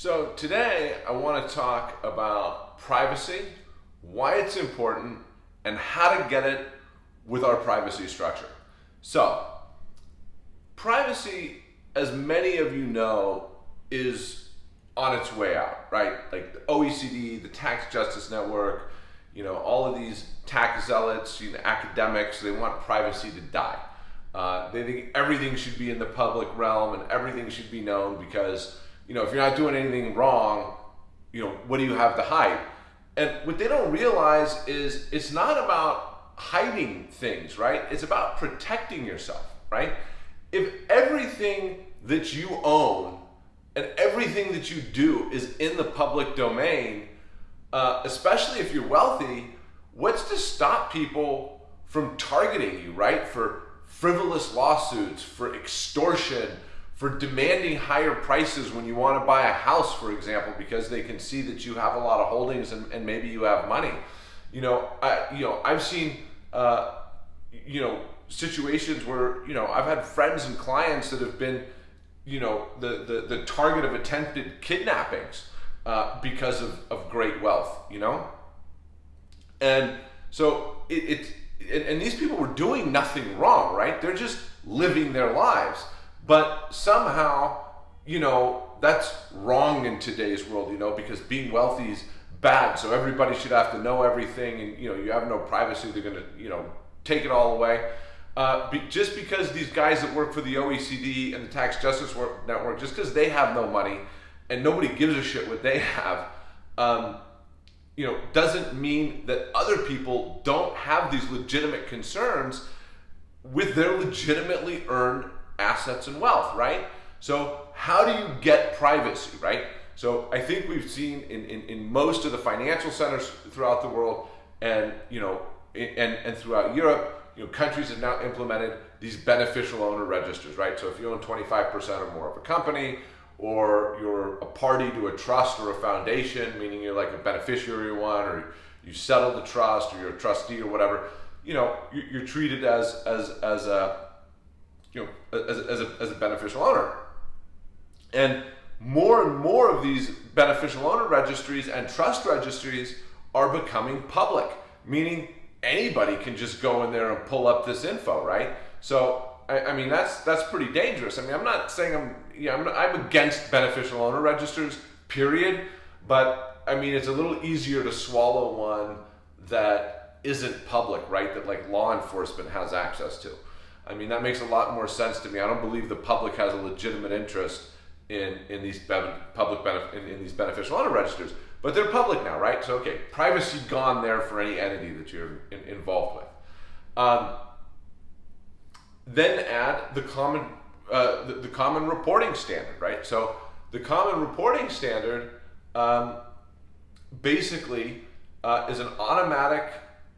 So today I want to talk about privacy, why it's important, and how to get it with our privacy structure. So, privacy, as many of you know, is on its way out, right? Like the OECD, the Tax Justice Network, you know, all of these tax zealots, you know, academics, they want privacy to die. Uh, they think everything should be in the public realm and everything should be known because you know, if you're not doing anything wrong, you know, what do you have to hide? And what they don't realize is it's not about hiding things, right? It's about protecting yourself, right? If everything that you own and everything that you do is in the public domain, uh, especially if you're wealthy, what's to stop people from targeting you, right? For frivolous lawsuits, for extortion, for demanding higher prices when you want to buy a house, for example, because they can see that you have a lot of holdings and, and maybe you have money. You know, I, you know, I've seen, uh, you know, situations where you know I've had friends and clients that have been, you know, the the, the target of attempted kidnappings uh, because of, of great wealth. You know, and so it, it and, and these people were doing nothing wrong, right? They're just living their lives but somehow, you know, that's wrong in today's world, you know, because being wealthy is bad. So everybody should have to know everything and, you know, you have no privacy. They're going to, you know, take it all away. Uh, be, just because these guys that work for the OECD and the Tax Justice Network, just because they have no money and nobody gives a shit what they have, um, you know, doesn't mean that other people don't have these legitimate concerns with their legitimately earned assets and wealth, right? So how do you get privacy, right? So I think we've seen in, in, in most of the financial centers throughout the world and, you know, and, and throughout Europe, you know, countries have now implemented these beneficial owner registers, right? So if you own 25% or more of a company, or you're a party to a trust or a foundation, meaning you're like a beneficiary one, or you settle the trust, or you're a trustee or whatever, you know, you're treated as as as a you know, as, as, a, as a beneficial owner. And more and more of these beneficial owner registries and trust registries are becoming public, meaning anybody can just go in there and pull up this info, right? So, I, I mean, that's that's pretty dangerous. I mean, I'm not saying I'm, yeah, I'm, I'm against beneficial owner registers, period. But I mean, it's a little easier to swallow one that isn't public, right? That like law enforcement has access to. I mean, that makes a lot more sense to me. I don't believe the public has a legitimate interest in in these public benef- in, in, these beneficial owner registers, but they're public now, right? So okay, privacy gone there for any entity that you're in, involved with. Um, then add the common uh, the, the, common reporting standard, right? So the common reporting standard um, basically uh, is an automatic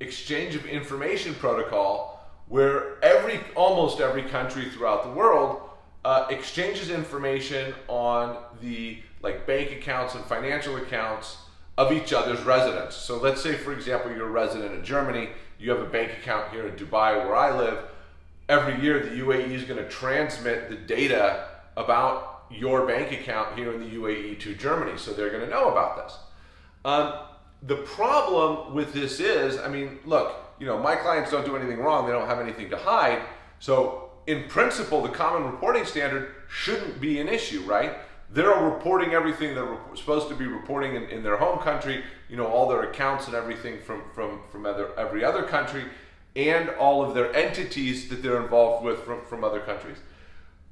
exchange of information protocol where every almost every country throughout the world uh, exchanges information on the like bank accounts and financial accounts of each other's residents. So let's say, for example, you're a resident of Germany, you have a bank account here in Dubai where I live. Every year, the UAE is going to transmit the data about your bank account here in the UAE to Germany, so they're going to know about this. Um, the problem with this is, I mean, look, you know, my clients don't do anything wrong. They don't have anything to hide. So in principle, the common reporting standard shouldn't be an issue, right? They're reporting everything they're supposed to be reporting in, in their home country, you know, all their accounts and everything from, from, from other, every other country and all of their entities that they're involved with from, from other countries.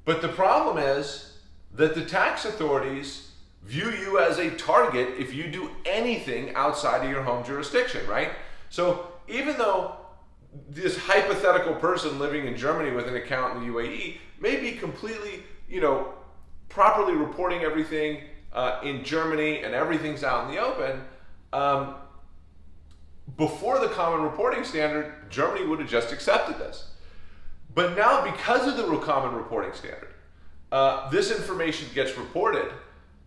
But the problem is that the tax authorities view you as a target if you do anything outside of your home jurisdiction, right? So even though this hypothetical person living in Germany with an account in the UAE may be completely, you know, properly reporting everything uh, in Germany and everything's out in the open, um, before the common reporting standard, Germany would have just accepted this. But now, because of the common reporting standard, uh, this information gets reported,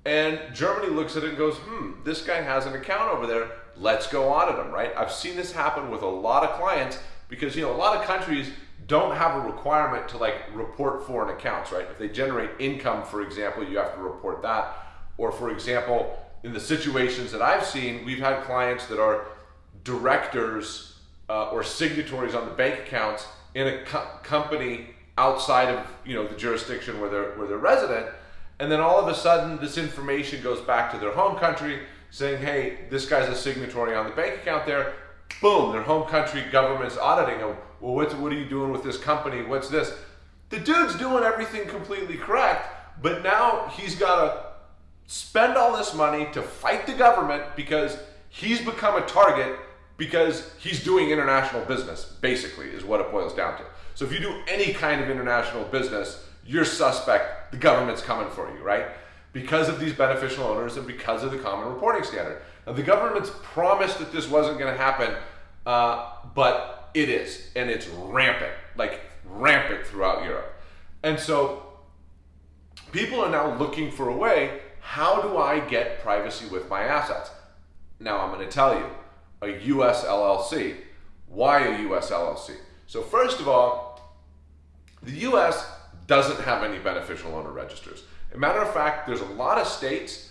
and Germany looks at it and goes, hmm, this guy has an account over there let's go audit them, right? I've seen this happen with a lot of clients because, you know, a lot of countries don't have a requirement to like report foreign accounts, right? If they generate income, for example, you have to report that. Or, for example, in the situations that I've seen, we've had clients that are directors uh, or signatories on the bank accounts in a co- company outside of you know the jurisdiction where they're where they're resident, and then all of a sudden this information goes back to their home country saying, hey, this guy's a signatory on the bank account there. Boom, their home country government's auditing them. Well, what's, what are you doing with this company? What's this? The dude's doing everything completely correct, but now he's got to spend all this money to fight the government because he's become a target because he's doing international business, basically, is what it boils down to. So if you do any kind of international business, you're suspect, the government's coming for you, right? Because of these beneficial owners and because of the common reporting standard. Now, the government's promised that this wasn't going to happen, uh, but it is, and it's rampant, like rampant throughout Europe. And so people are now looking for a way how do I get privacy with my assets? Now, I'm going to tell you a US LLC. Why a US LLC? So, first of all, the US doesn't have any beneficial owner registers. A matter of fact, there's a lot of states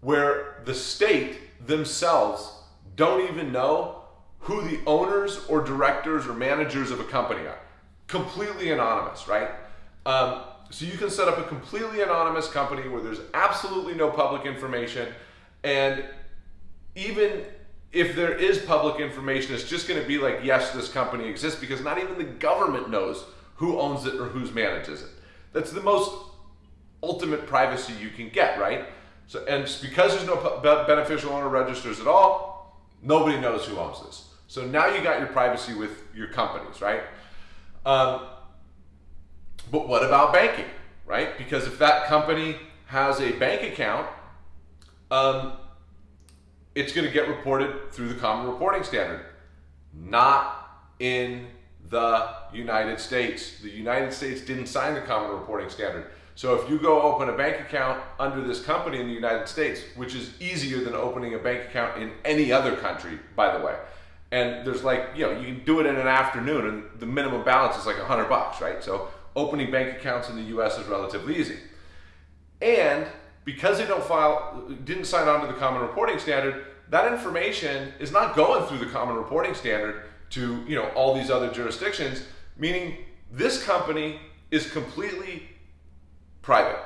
where the state themselves don't even know who the owners or directors or managers of a company are. Completely anonymous, right? Um, so you can set up a completely anonymous company where there's absolutely no public information, and even if there is public information, it's just going to be like, yes, this company exists because not even the government knows who owns it or who's manages it. That's the most ultimate privacy you can get, right? So, and because there's no beneficial owner registers at all, nobody knows who owns this. So now you got your privacy with your companies, right? Um, but what about banking, right? Because if that company has a bank account, um, it's going to get reported through the Common Reporting Standard, not in the United States. The United States didn't sign the Common Reporting Standard. So if you go open a bank account under this company in the United States, which is easier than opening a bank account in any other country, by the way, and there's like, you know, you can do it in an afternoon and the minimum balance is like a hundred bucks, right? So opening bank accounts in the US is relatively easy. And because they don't file, didn't sign on to the Common Reporting Standard, that information is not going through the Common Reporting Standard to you know all these other jurisdictions. Meaning, this company is completely private.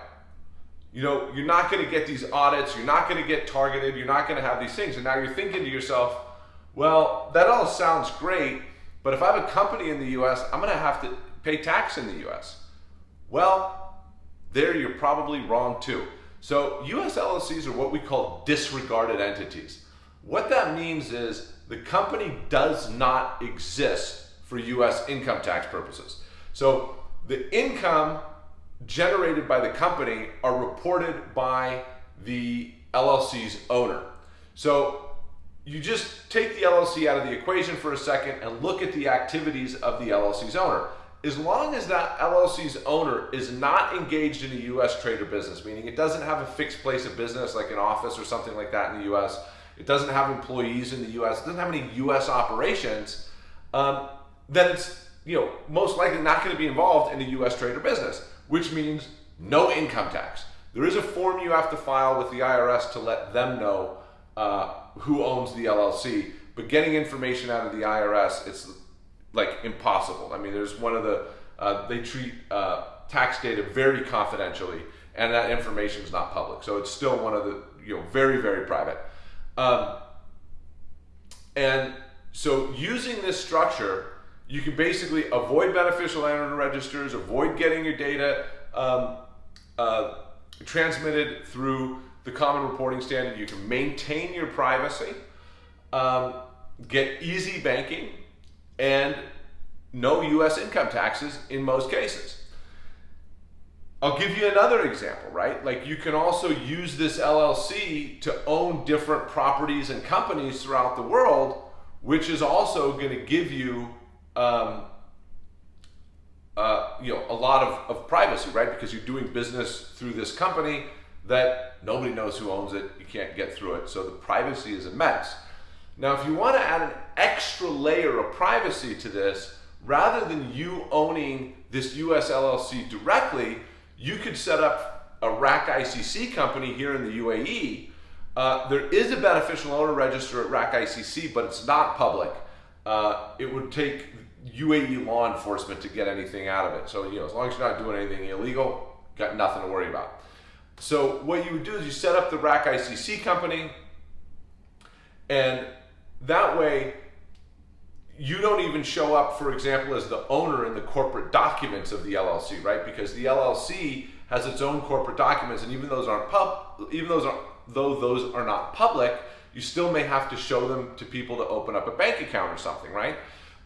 You know, you're not going to get these audits. You're not going to get targeted. You're not going to have these things. And now you're thinking to yourself, well, that all sounds great, but if I have a company in the U.S., I'm going to have to pay tax in the U.S. Well, there you're probably wrong too. So U.S. LLCs are what we call disregarded entities. What that means is the company does not exist for U.S. income tax purposes. So the income generated by the company are reported by the LLC's owner. So you just take the LLC out of the equation for a second and look at the activities of the LLC's owner as long as that LLC's owner is not engaged in a U.S. trade or business, meaning it doesn't have a fixed place of business like an office or something like that in the U.S., it doesn't have employees in the U.S., it doesn't have any U.S. operations, um, then it's you know most likely not going to be involved in a U.S. trade or business, which means no income tax. There is a form you have to file with the IRS to let them know uh, who owns the LLC, but getting information out of the IRS, it's like impossible. I mean, there's one of the uh, they treat uh, tax data very confidentially, and that information is not public. So it's still one of the you know very very private. Um, and so using this structure, you can basically avoid beneficial owner registers, avoid getting your data um, uh, transmitted through the common reporting standard. You can maintain your privacy, um, get easy banking, and no US income taxes in most cases. I'll give you another example, right? Like you can also use this LLC to own different properties and companies throughout the world, which is also going to give you, um, uh, you know, a lot of, of privacy, right? Because you're doing business through this company that nobody knows who owns it. You can't get through it. So the privacy is immense. Now, if you want to add an extra layer of privacy to this, rather than you owning this US LLC directly, you could set up a RAK ICC company here in the UAE, uh, there is a beneficial owner register at RAK ICC, but it's not public. Uh, it would take UAE law enforcement to get anything out of it. So, you know, as long as you're not doing anything illegal, got nothing to worry about. So, what you would do is you set up the RAK ICC company, and that way you don't even show up, for example, as the owner in the corporate documents of the LLC, right? Because the LLC has its own corporate documents, and even those aren't pub, even those are though those are not public, you still may have to show them to people to open up a bank account or something, right?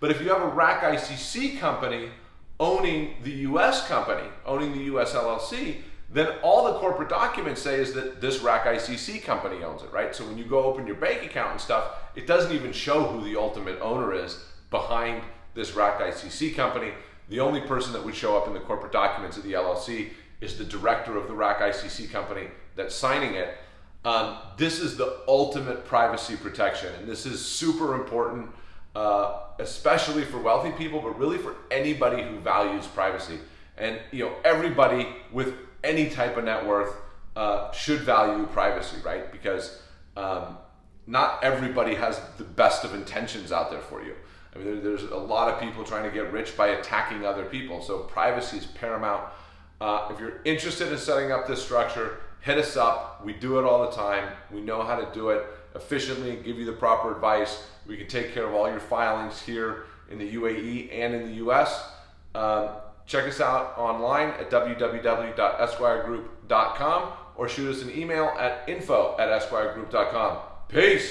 But if you have a RAK ICC company owning the US company, owning the US LLC, then all the corporate documents say is that this RAK ICC company owns it, right? So when you go open your bank account and stuff, it doesn't even show who the ultimate owner is behind this RAK ICC company. The only person that would show up in the corporate documents of the LLC is the director of the RAK ICC company that's signing it. Um, this is the ultimate privacy protection, and this is super important, uh, especially for wealthy people, but really for anybody who values privacy. And you know, everybody with any type of net worth uh, should value privacy, right? Because um, not everybody has the best of intentions out there for you. I mean, there, there's a lot of people trying to get rich by attacking other people. So privacy is paramount. Uh, if you're interested in setting up this structure, hit us up. We do it all the time. We know how to do it efficiently give you the proper advice. We can take care of all your filings here in the UAE and in the US. Um, check us out online at www.esquiregroup.com or shoot us an email at info at esquiregroup.com. Peace.